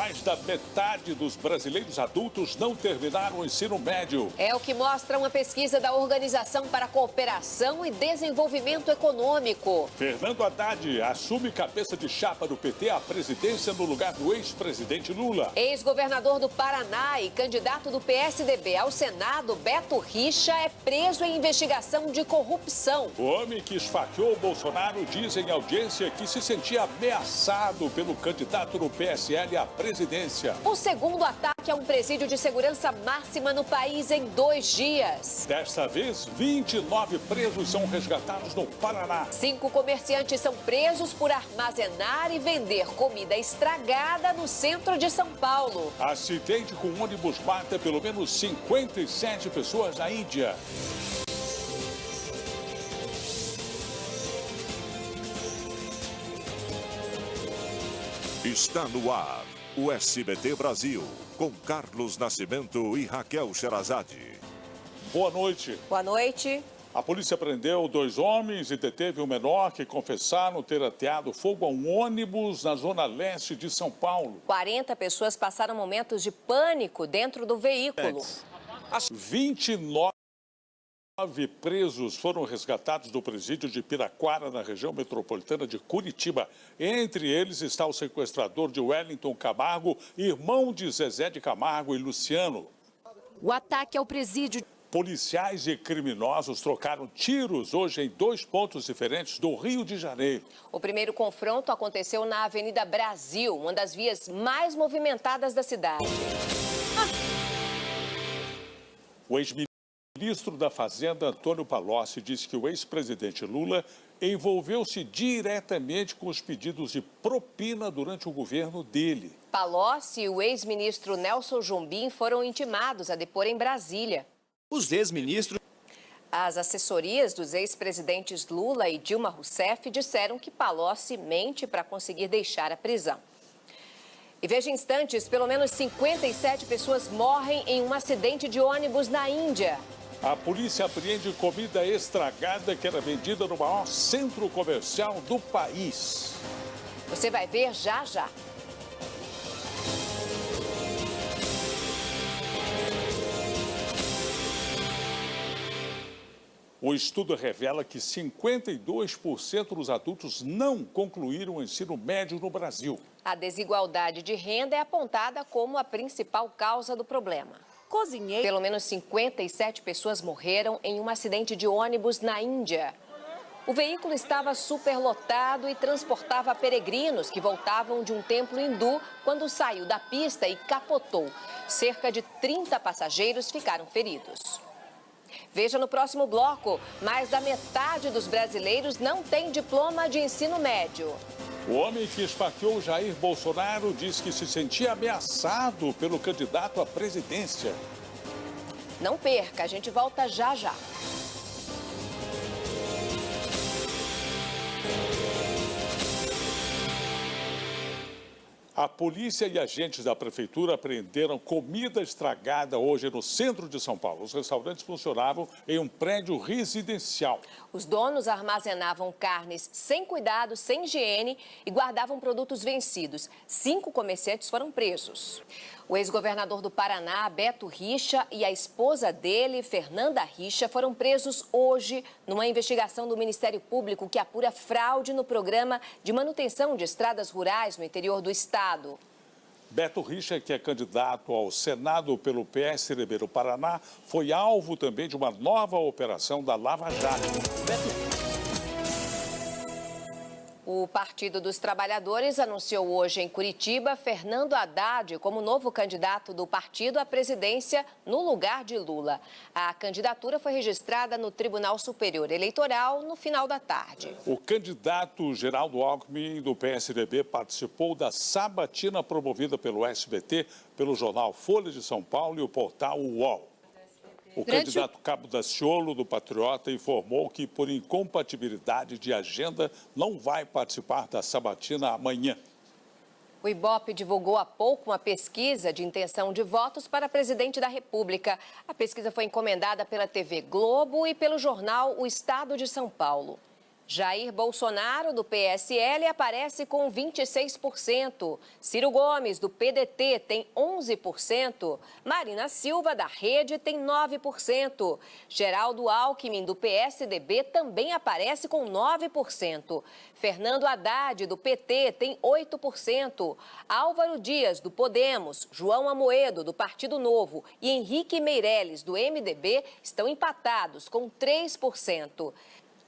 Mais da metade dos brasileiros adultos não terminaram o ensino médio. É o que mostra uma pesquisa da Organização para a Cooperação e Desenvolvimento Econômico. Fernando Haddad assume cabeça de chapa do PT à presidência no lugar do ex-presidente Lula. Ex-governador do Paraná e candidato do PSDB ao Senado, Beto Richa, é preso em investigação de corrupção. O homem que esfaqueou Bolsonaro diz em audiência que se sentia ameaçado pelo candidato do PSL à presidência. O segundo ataque a um presídio de segurança máxima no país em dois dias. Desta vez, 29 presos são resgatados no Paraná. Cinco comerciantes são presos por armazenar e vender comida estragada no centro de São Paulo. Acidente com ônibus mata pelo menos 57 pessoas na Índia. Está no ar o SBT Brasil, com Carlos Nascimento e Raquel Sherazade. Boa noite. Boa noite. A polícia prendeu dois homens e deteve um menor que confessaram ter ateado fogo a um ônibus na zona leste de São Paulo. 40 pessoas passaram momentos de pânico dentro do veículo. As 29 Nove presos foram resgatados do presídio de Piraquara, na região metropolitana de Curitiba. Entre eles está o sequestrador de Wellington Camargo, irmão de Zezé de Camargo e Luciano. O ataque ao presídio. Policiais e criminosos trocaram tiros hoje em dois pontos diferentes do Rio de Janeiro. O primeiro confronto aconteceu na Avenida Brasil, uma das vias mais movimentadas da cidade. O ministro da Fazenda, Antônio Palocci, disse que o ex-presidente Lula envolveu-se diretamente com os pedidos de propina durante o governo dele. Palocci e o ex-ministro Nelson Jumbim foram intimados a depor em Brasília. Os ex-ministros... As assessorias dos ex-presidentes Lula e Dilma Rousseff disseram que Palocci mente para conseguir deixar a prisão. E veja instantes, pelo menos 57 pessoas morrem em um acidente de ônibus na Índia. A polícia apreende comida estragada que era vendida no maior centro comercial do país. Você vai ver já já. O estudo revela que 52% dos adultos não concluíram o ensino médio no Brasil. A desigualdade de renda é apontada como a principal causa do problema cozinhei. Pelo menos 57 pessoas morreram em um acidente de ônibus na Índia. O veículo estava superlotado e transportava peregrinos que voltavam de um templo hindu quando saiu da pista e capotou. Cerca de 30 passageiros ficaram feridos. Veja no próximo bloco, mais da metade dos brasileiros não tem diploma de ensino médio. O homem que esfaqueou Jair Bolsonaro diz que se sentia ameaçado pelo candidato à presidência. Não perca, a gente volta já já. A polícia e agentes da prefeitura apreenderam comida estragada hoje no centro de São Paulo. Os restaurantes funcionavam em um prédio residencial. Os donos armazenavam carnes sem cuidado, sem higiene e guardavam produtos vencidos. Cinco comerciantes foram presos. O ex-governador do Paraná, Beto Richa, e a esposa dele, Fernanda Richa, foram presos hoje numa investigação do Ministério Público que apura fraude no programa de manutenção de estradas rurais no interior do estado. Beto Richa, que é candidato ao Senado pelo PSDB do Paraná, foi alvo também de uma nova operação da Lava Jato. Beto o Partido dos Trabalhadores anunciou hoje em Curitiba Fernando Haddad como novo candidato do partido à presidência no lugar de Lula. A candidatura foi registrada no Tribunal Superior Eleitoral no final da tarde. O candidato Geraldo Alckmin do PSDB participou da sabatina promovida pelo SBT, pelo jornal Folha de São Paulo e o portal UOL. O Durante candidato Cabo Daciolo, do Patriota, informou que, por incompatibilidade de agenda, não vai participar da sabatina amanhã. O IBOP divulgou há pouco uma pesquisa de intenção de votos para presidente da República. A pesquisa foi encomendada pela TV Globo e pelo jornal O Estado de São Paulo. Jair Bolsonaro, do PSL, aparece com 26%. Ciro Gomes, do PDT, tem 11%. Marina Silva, da Rede, tem 9%. Geraldo Alckmin, do PSDB, também aparece com 9%. Fernando Haddad, do PT, tem 8%. Álvaro Dias, do Podemos, João Amoedo, do Partido Novo e Henrique Meirelles, do MDB, estão empatados com 3%.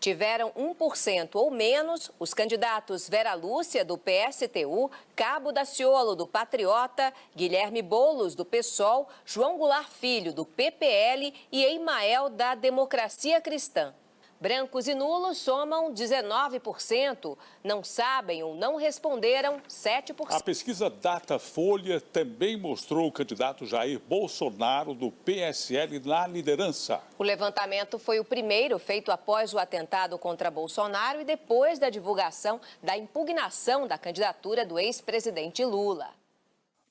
Tiveram 1% ou menos os candidatos Vera Lúcia, do PSTU, Cabo Daciolo, do Patriota, Guilherme Boulos, do PSOL, João Goulart Filho, do PPL e Eimael, da Democracia Cristã. Brancos e nulos somam 19%. Não sabem ou não responderam 7%. A pesquisa Datafolha também mostrou o candidato Jair Bolsonaro do PSL na liderança. O levantamento foi o primeiro feito após o atentado contra Bolsonaro e depois da divulgação da impugnação da candidatura do ex-presidente Lula.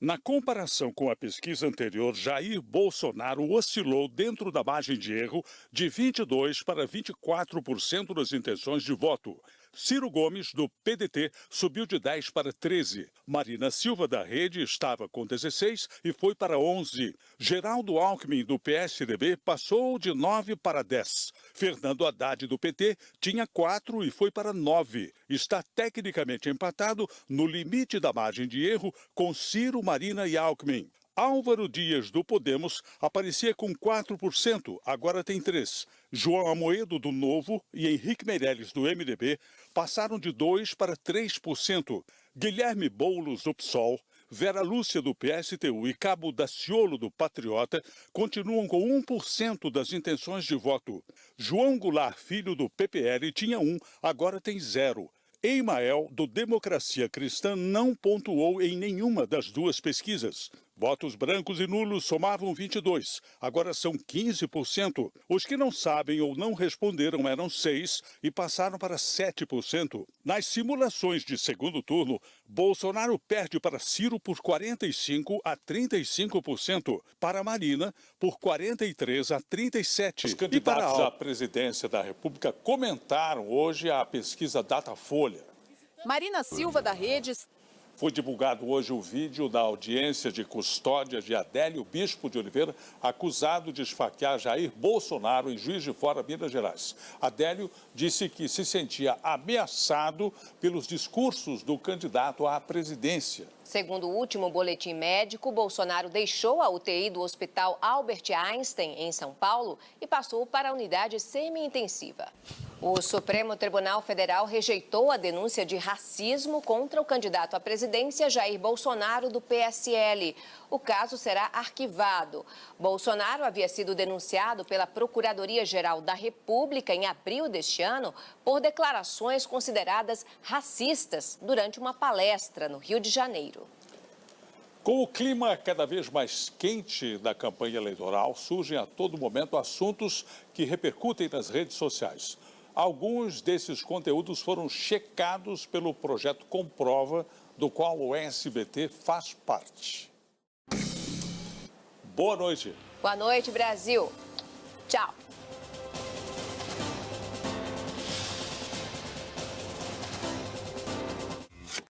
Na comparação com a pesquisa anterior, Jair Bolsonaro oscilou dentro da margem de erro de 22% para 24% das intenções de voto. Ciro Gomes, do PDT, subiu de 10 para 13. Marina Silva, da Rede, estava com 16 e foi para 11. Geraldo Alckmin, do PSDB, passou de 9 para 10. Fernando Haddad, do PT, tinha 4 e foi para 9. Está tecnicamente empatado no limite da margem de erro com Ciro, Marina e Alckmin. Álvaro Dias, do Podemos, aparecia com 4%, agora tem 3%. João Amoedo, do Novo, e Henrique Meirelles, do MDB, passaram de 2% para 3%. Guilherme Boulos, do PSOL, Vera Lúcia, do PSTU e Cabo Daciolo, do Patriota, continuam com 1% das intenções de voto. João Goulart, filho do PPL, tinha 1, agora tem 0. Eimael, do Democracia Cristã, não pontuou em nenhuma das duas pesquisas. Votos brancos e nulos somavam 22, agora são 15%. Os que não sabem ou não responderam eram 6 e passaram para 7%. Nas simulações de segundo turno, Bolsonaro perde para Ciro por 45 a 35%, para Marina por 43 a 37. Os candidatos à presidência da República comentaram hoje a pesquisa Datafolha. Marina Silva da Redes foi divulgado hoje o vídeo da audiência de custódia de Adélio Bispo de Oliveira, acusado de esfaquear Jair Bolsonaro em Juiz de Fora, Minas Gerais. Adélio disse que se sentia ameaçado pelos discursos do candidato à presidência. Segundo o último boletim médico, Bolsonaro deixou a UTI do Hospital Albert Einstein, em São Paulo, e passou para a unidade semi-intensiva. O Supremo Tribunal Federal rejeitou a denúncia de racismo contra o candidato à presidência Jair Bolsonaro, do PSL. O caso será arquivado. Bolsonaro havia sido denunciado pela Procuradoria-Geral da República em abril deste ano por declarações consideradas racistas durante uma palestra no Rio de Janeiro. Com o clima cada vez mais quente da campanha eleitoral, surgem a todo momento assuntos que repercutem nas redes sociais. Alguns desses conteúdos foram checados pelo projeto Comprova, do qual o SBT faz parte. Boa noite. Boa noite, Brasil. Tchau.